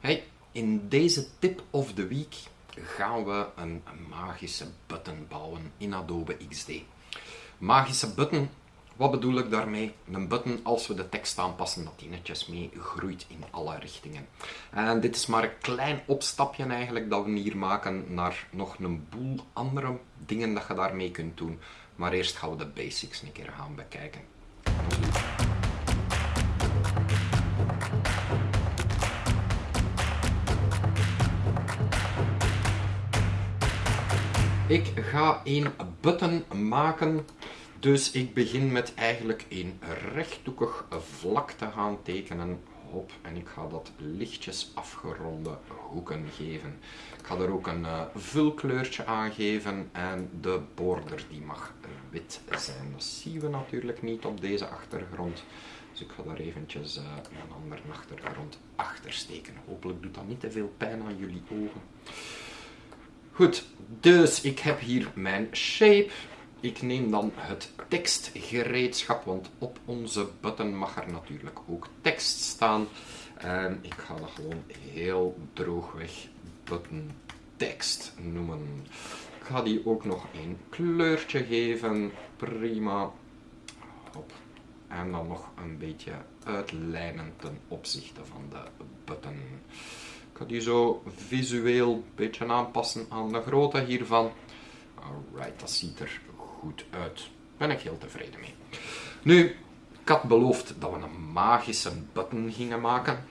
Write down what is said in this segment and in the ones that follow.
Hey, in deze tip of the week gaan we een magische button bouwen in Adobe XD. Magische button, wat bedoel ik daarmee? Een button als we de tekst aanpassen dat die netjes mee groeit in alle richtingen. En dit is maar een klein opstapje eigenlijk dat we hier maken naar nog een boel andere dingen dat je daarmee kunt doen. Maar eerst gaan we de basics een keer gaan bekijken. Ik ga een button maken, dus ik begin met eigenlijk een rechthoekig vlak te gaan tekenen. Hop, en ik ga dat lichtjes afgeronde hoeken geven. Ik ga er ook een uh, vulkleurtje aan geven en de border die mag wit zijn. Dat zien we natuurlijk niet op deze achtergrond. Dus ik ga daar eventjes een andere achtergrond achter steken. Hopelijk doet dat niet te veel pijn aan jullie ogen. Goed, dus ik heb hier mijn shape. Ik neem dan het tekstgereedschap, want op onze button mag er natuurlijk ook tekst staan. En ik ga dat gewoon heel droogweg button tekst noemen. Ik ga die ook nog een kleurtje geven. Prima. Hop. En dan nog een beetje uitlijnen ten opzichte van de button ga die zo visueel een beetje aanpassen aan de grootte hiervan. Alright, dat ziet er goed uit. Ben ik heel tevreden mee. Nu, ik had beloofd dat we een magische button gingen maken.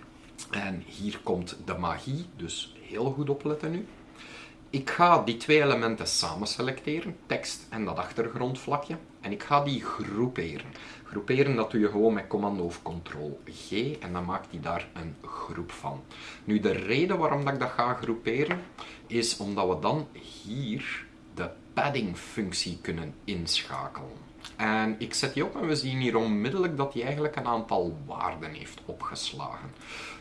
En hier komt de magie, dus heel goed opletten nu. Ik ga die twee elementen samen selecteren, tekst en dat achtergrondvlakje. En ik ga die groeperen. Groeperen dat doe je gewoon met commando of ctrl G en dan maakt hij daar een groep van. Nu de reden waarom dat ik dat ga groeperen is omdat we dan hier de padding functie kunnen inschakelen. En ik zet die op en we zien hier onmiddellijk dat hij eigenlijk een aantal waarden heeft opgeslagen.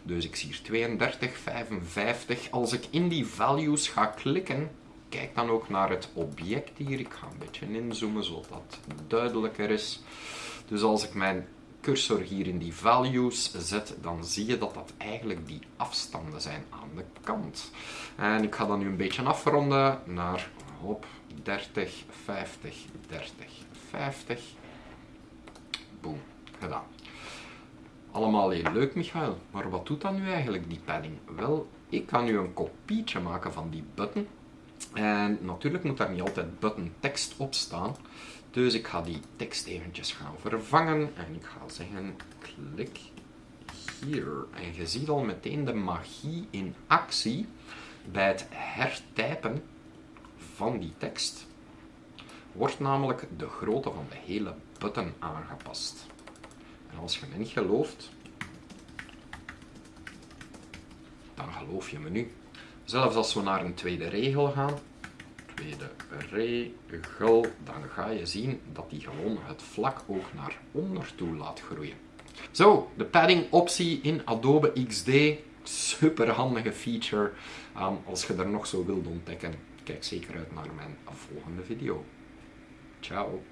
Dus ik zie hier 32, 55. Als ik in die values ga klikken, kijk dan ook naar het object hier. Ik ga een beetje inzoomen zodat het duidelijker is. Dus als ik mijn cursor hier in die values zet, dan zie je dat dat eigenlijk die afstanden zijn aan de kant. En ik ga dan nu een beetje afronden naar hop, 30, 50, 30, 50. Boom, gedaan. Allemaal heel leuk, Michael. Maar wat doet dan nu eigenlijk die padding? Wel, ik kan nu een kopietje maken van die button. En natuurlijk moet daar niet altijd button tekst op staan. Dus ik ga die tekst eventjes gaan vervangen. En ik ga zeggen, klik hier. En je ziet al meteen de magie in actie bij het hertypen van die tekst. Wordt namelijk de grootte van de hele button aangepast. En als je me niet gelooft, dan geloof je me nu. Zelfs als we naar een tweede regel gaan, tweede regel, dan ga je zien dat die gewoon het vlak ook naar onder toe laat groeien. Zo, de padding optie in Adobe XD, super handige feature. Um, als je er nog zo wilt ontdekken, kijk zeker uit naar mijn volgende video. Ciao.